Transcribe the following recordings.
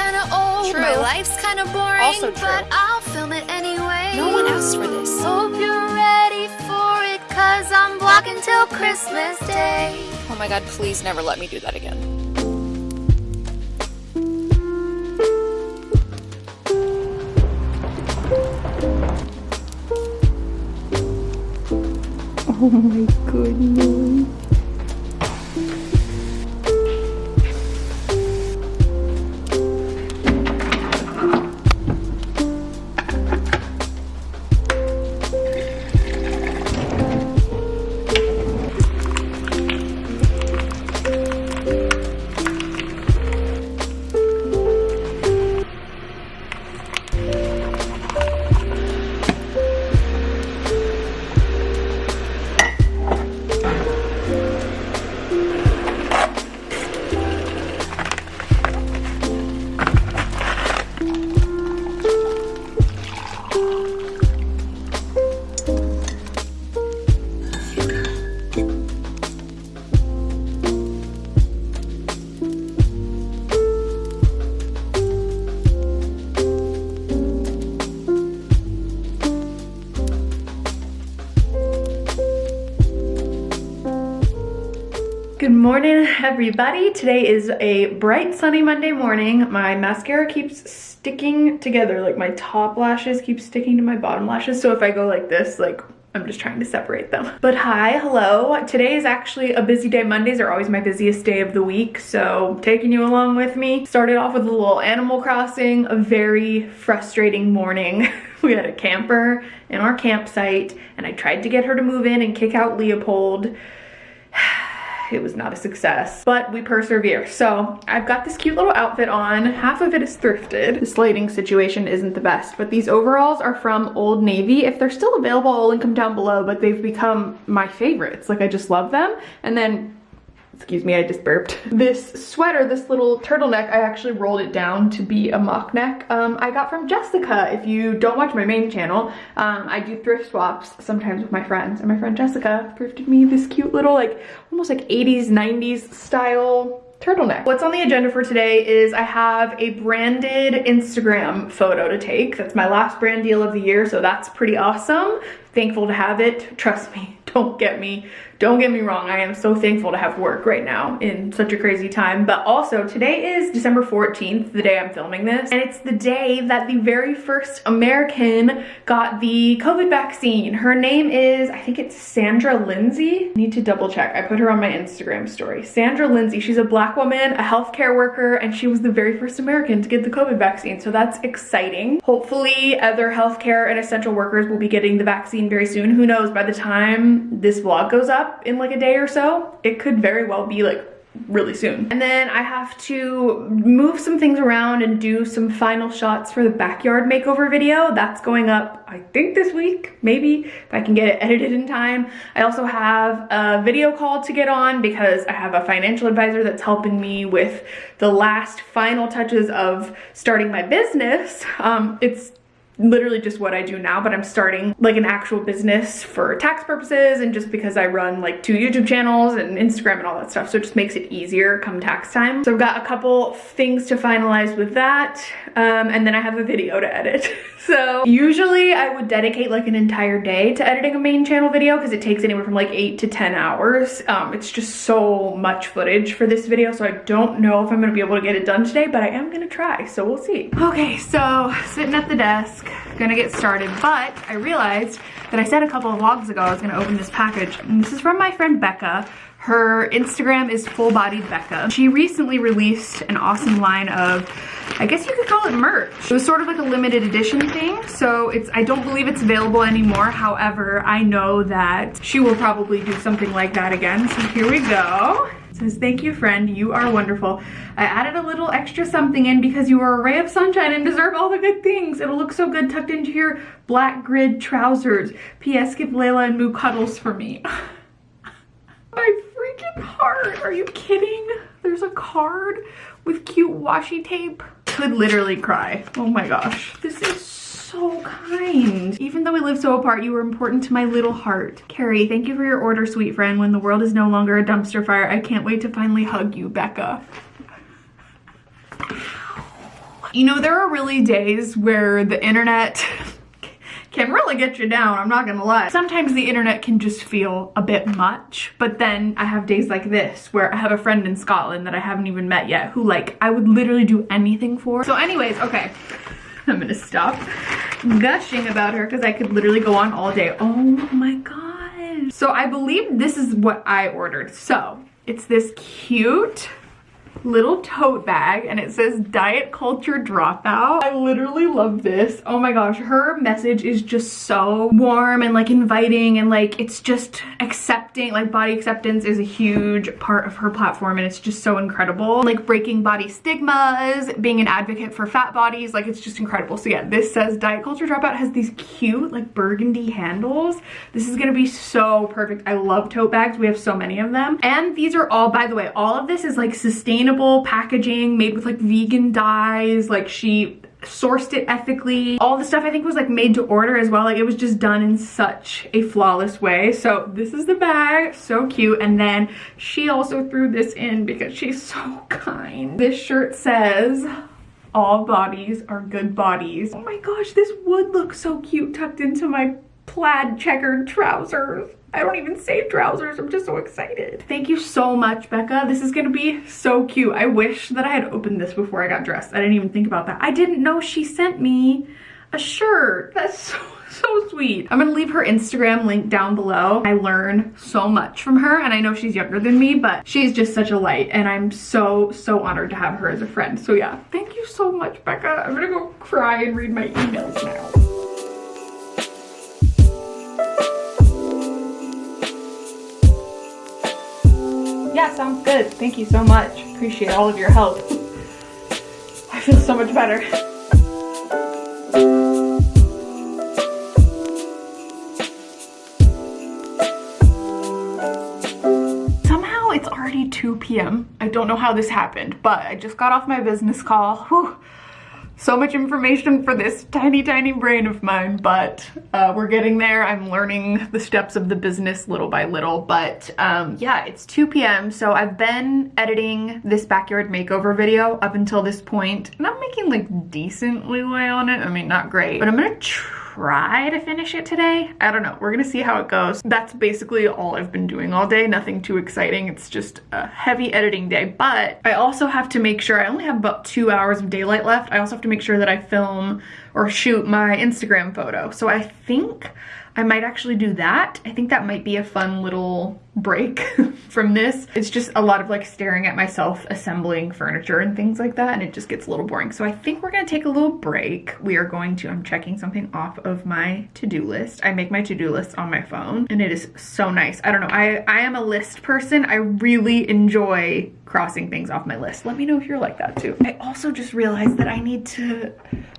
kinda old, True. my life's kinda boring, Also true. but I'll film it anyway. No one asked for this. Hope you're ready for it, cause I'm vlogging till Christmas Day. Oh my god, please never let me do that again. Oh my goodness. Good morning, everybody. Today is a bright sunny Monday morning. My mascara keeps sticking together, like my top lashes keep sticking to my bottom lashes. So if I go like this, like I'm just trying to separate them. But hi, hello. Today is actually a busy day. Mondays are always my busiest day of the week. So taking you along with me. Started off with a little Animal Crossing, a very frustrating morning. we had a camper in our campsite and I tried to get her to move in and kick out Leopold it was not a success, but we persevere. So I've got this cute little outfit on. Half of it is thrifted. This lighting situation isn't the best, but these overalls are from Old Navy. If they're still available, I'll link them down below, but they've become my favorites. Like I just love them. And then excuse me, I just burped. This sweater, this little turtleneck, I actually rolled it down to be a mock neck. Um, I got from Jessica. If you don't watch my main channel, um, I do thrift swaps sometimes with my friends. And my friend Jessica thrifted me this cute little, like, almost like 80s, 90s style turtleneck. What's on the agenda for today is I have a branded Instagram photo to take. That's my last brand deal of the year, so that's pretty awesome. Thankful to have it. Trust me, don't get me don't get me wrong, I am so thankful to have work right now in such a crazy time. But also, today is December 14th, the day I'm filming this, and it's the day that the very first American got the COVID vaccine. Her name is, I think it's Sandra Lindsay. I need to double check. I put her on my Instagram story. Sandra Lindsay, she's a black woman, a healthcare worker, and she was the very first American to get the COVID vaccine. So that's exciting. Hopefully other healthcare and essential workers will be getting the vaccine very soon. Who knows, by the time this vlog goes up, up in like a day or so, it could very well be like really soon. And then I have to move some things around and do some final shots for the backyard makeover video. That's going up, I think this week, maybe, if I can get it edited in time. I also have a video call to get on because I have a financial advisor that's helping me with the last final touches of starting my business. Um, it's literally just what I do now, but I'm starting like an actual business for tax purposes and just because I run like two YouTube channels and Instagram and all that stuff. So it just makes it easier come tax time. So I've got a couple things to finalize with that. Um, and then I have a video to edit. so usually I would dedicate like an entire day to editing a main channel video because it takes anywhere from like eight to 10 hours. Um, it's just so much footage for this video. So I don't know if I'm gonna be able to get it done today, but I am gonna try. So we'll see. Okay, so sitting at the desk, gonna get started, but I realized that I said a couple of vlogs ago I was gonna open this package, and this is from my friend Becca. Her Instagram is Full Bodied Becca. She recently released an awesome line of, I guess you could call it merch. It was sort of like a limited edition thing, so it's I don't believe it's available anymore. However, I know that she will probably do something like that again. So here we go says, thank you friend, you are wonderful. I added a little extra something in because you are a ray of sunshine and deserve all the good things. It'll look so good tucked into your black grid trousers. P.S. Give Layla and Moo cuddles for me. My freaking heart, are you kidding? There's a card with cute washi tape. Could literally cry. Oh my gosh. This is so kind. Even though we live so apart, you were important to my little heart. Carrie, thank you for your order, sweet friend. When the world is no longer a dumpster fire, I can't wait to finally hug you, Becca. You know, there are really days where the internet can really get you down, I'm not gonna lie. Sometimes the internet can just feel a bit much, but then I have days like this where I have a friend in Scotland that I haven't even met yet who like I would literally do anything for. So anyways, okay, I'm gonna stop gushing about her because I could literally go on all day. Oh my god. So I believe this is what I ordered. So it's this cute little tote bag and it says diet culture dropout. I literally love this. Oh my gosh, her message is just so warm and like inviting and like it's just accepting, like body acceptance is a huge part of her platform and it's just so incredible. Like breaking body stigmas, being an advocate for fat bodies, like it's just incredible. So yeah, this says diet culture dropout has these cute like burgundy handles. This is gonna be so perfect. I love tote bags. We have so many of them. And these are all, by the way, all of this is like sustainable sustainable packaging made with like vegan dyes. Like she sourced it ethically. All the stuff I think was like made to order as well. Like it was just done in such a flawless way. So this is the bag, so cute. And then she also threw this in because she's so kind. This shirt says, all bodies are good bodies. Oh my gosh, this would look so cute tucked into my plaid checkered trousers. I don't even say trousers. I'm just so excited. Thank you so much, Becca. This is gonna be so cute. I wish that I had opened this before I got dressed. I didn't even think about that. I didn't know she sent me a shirt. That's so, so sweet. I'm gonna leave her Instagram link down below. I learn so much from her and I know she's younger than me, but she's just such a light and I'm so, so honored to have her as a friend. So yeah, thank you so much, Becca. I'm gonna go cry and read my emails now. Yeah, sounds good. Thank you so much. Appreciate all of your help. I feel so much better. Somehow it's already 2 p.m. I don't know how this happened, but I just got off my business call. Whew so much information for this tiny, tiny brain of mine, but uh, we're getting there. I'm learning the steps of the business little by little, but um, yeah, it's 2 p.m. So I've been editing this backyard makeover video up until this point, and I'm making like decent leeway on it. I mean, not great, but I'm gonna try try to finish it today. I don't know. We're gonna see how it goes. That's basically all I've been doing all day. Nothing too exciting. It's just a heavy editing day. But I also have to make sure I only have about two hours of daylight left. I also have to make sure that I film or shoot my Instagram photo. So I think I might actually do that. I think that might be a fun little break from this. It's just a lot of like staring at myself assembling furniture and things like that and it just gets a little boring. So I think we're gonna take a little break. We are going to, I'm checking something off of my to-do list. I make my to-do list on my phone and it is so nice. I don't know, I, I am a list person. I really enjoy crossing things off my list. Let me know if you're like that too. I also just realized that I need to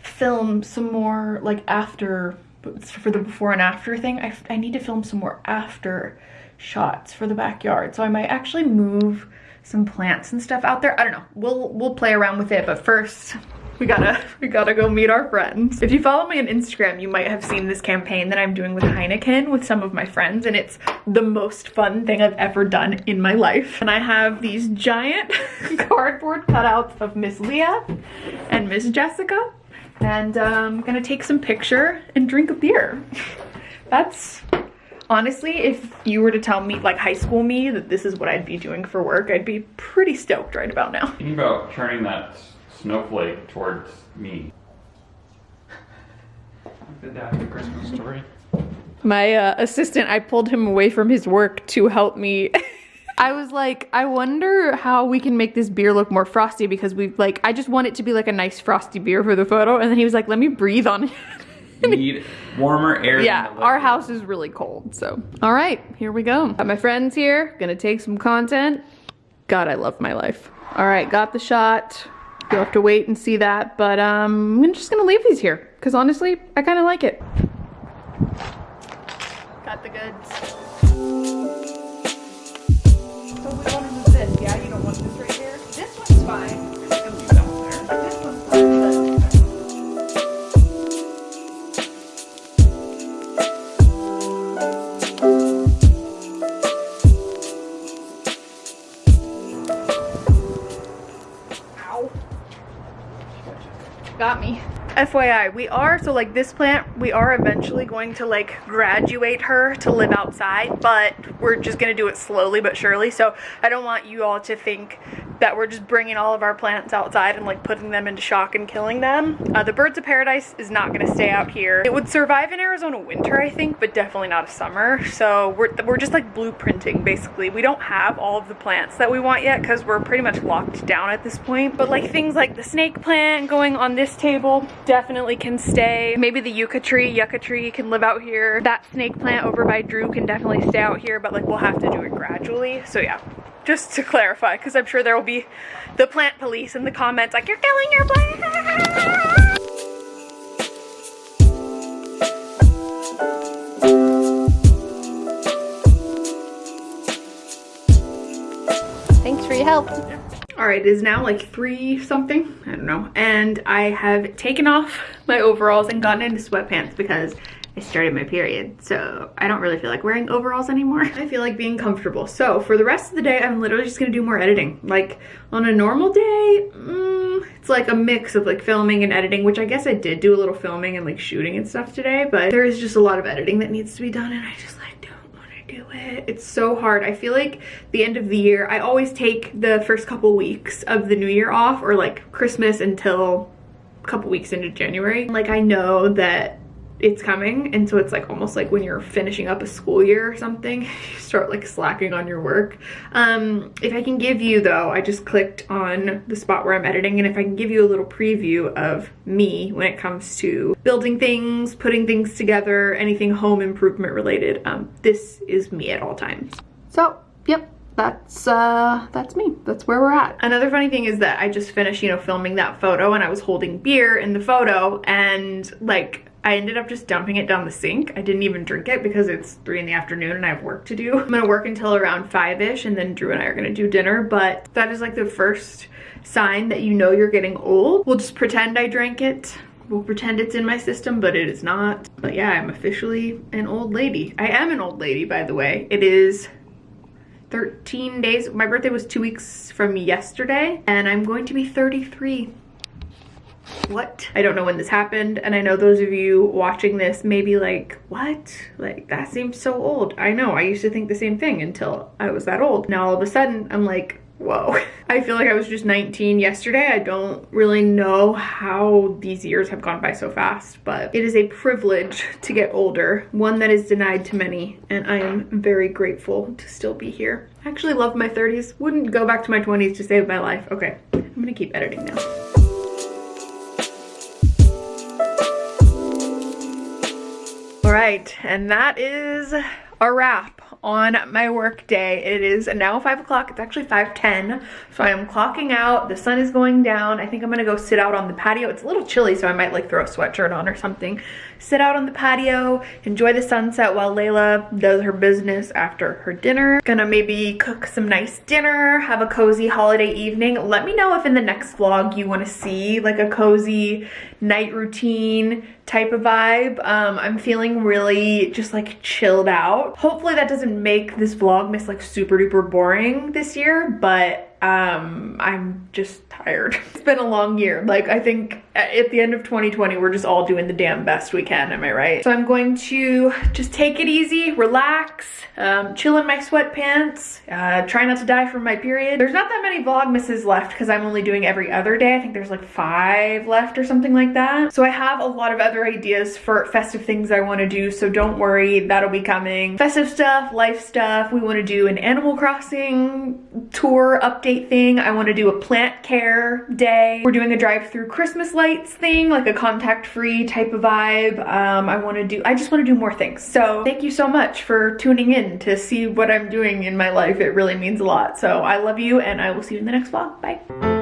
film some more like after for the before and after thing, I, I need to film some more after shots for the backyard. So I might actually move some plants and stuff out there. I don't know. We'll we'll play around with it, but first we gotta we gotta go meet our friends. If you follow me on Instagram, you might have seen this campaign that I'm doing with Heineken with some of my friends, and it's the most fun thing I've ever done in my life. And I have these giant cardboard cutouts of Miss Leah and Miss Jessica and I'm um, gonna take some picture and drink a beer. That's honestly, if you were to tell me, like high school me, that this is what I'd be doing for work, I'd be pretty stoked right about now. Thinking about turning that snowflake towards me. the dad the Christmas story. My uh, assistant, I pulled him away from his work to help me I was like, I wonder how we can make this beer look more frosty because we like, I just want it to be like a nice frosty beer for the photo. And then he was like, let me breathe on it. need warmer air. Yeah, our house is really cold. So, all right, here we go. Got my friends here, gonna take some content. God, I love my life. All right, got the shot. You'll have to wait and see that, but um, I'm just gonna leave these here because honestly, I kind of like it. Got the goods. FYI, we are, so like this plant, we are eventually going to like graduate her to live outside, but we're just gonna do it slowly but surely. So I don't want you all to think that we're just bringing all of our plants outside and like putting them into shock and killing them. Uh, the birds of paradise is not gonna stay out here. It would survive in Arizona winter, I think, but definitely not a summer. So we're, we're just like blueprinting basically. We don't have all of the plants that we want yet because we're pretty much locked down at this point. But like things like the snake plant going on this table, definitely can stay. Maybe the yucca tree, yucca tree can live out here. That snake plant over by Drew can definitely stay out here, but like we'll have to do it gradually. So yeah, just to clarify, because I'm sure there will be the plant police in the comments like, you're killing your plant. Thanks for your help. All right, it is now like three something, I don't know. And I have taken off my overalls and gotten into sweatpants because I started my period. So I don't really feel like wearing overalls anymore. I feel like being comfortable. So for the rest of the day, I'm literally just gonna do more editing. Like on a normal day, mm, it's like a mix of like filming and editing, which I guess I did do a little filming and like shooting and stuff today, but there is just a lot of editing that needs to be done and I just like do it. It's so hard. I feel like the end of the year, I always take the first couple weeks of the new year off or like Christmas until a couple weeks into January. Like I know that it's coming and so it's like almost like when you're finishing up a school year or something you start like slacking on your work. Um if i can give you though i just clicked on the spot where i'm editing and if i can give you a little preview of me when it comes to building things putting things together anything home improvement related um this is me at all times. So yep that's uh that's me. That's where we're at. Another funny thing is that i just finished you know filming that photo and i was holding beer in the photo and like I ended up just dumping it down the sink. I didn't even drink it because it's three in the afternoon and I have work to do. I'm gonna work until around five-ish and then Drew and I are gonna do dinner, but that is like the first sign that you know you're getting old. We'll just pretend I drank it. We'll pretend it's in my system, but it is not. But yeah, I'm officially an old lady. I am an old lady, by the way. It is 13 days. My birthday was two weeks from yesterday and I'm going to be 33 what? I don't know when this happened and I know those of you watching this may be like, what? Like that seems so old. I know, I used to think the same thing until I was that old. Now all of a sudden I'm like, whoa. I feel like I was just 19 yesterday. I don't really know how these years have gone by so fast, but it is a privilege to get older, one that is denied to many, and I am very grateful to still be here. I actually love my 30s. Wouldn't go back to my 20s to save my life. Okay, I'm gonna keep editing now. Right, and that is a wrap on my work day. It is now five o'clock. It's actually 5.10. So I am clocking out. The sun is going down. I think I'm gonna go sit out on the patio. It's a little chilly, so I might like throw a sweatshirt on or something. Sit out on the patio, enjoy the sunset while Layla does her business after her dinner. Gonna maybe cook some nice dinner, have a cozy holiday evening. Let me know if in the next vlog you wanna see like a cozy night routine type of vibe. Um, I'm feeling really just like chilled out. Hopefully that doesn't make this vlogmas like super duper boring this year, but um, I'm just tired. It's been a long year. Like I think at the end of 2020, we're just all doing the damn best we can, am I right? So I'm going to just take it easy, relax, um, chill in my sweatpants, uh, try not to die from my period. There's not that many vlogmases left because I'm only doing every other day. I think there's like five left or something like that. So I have a lot of other ideas for festive things I want to do, so don't worry, that'll be coming. Festive stuff, life stuff. We want to do an Animal Crossing tour update thing. I want to do a plant care day. We're doing a drive-through Christmas lights thing, like a contact-free type of vibe. Um, I want to do, I just want to do more things. So thank you so much for tuning in to see what I'm doing in my life. It really means a lot. So I love you and I will see you in the next vlog. Bye.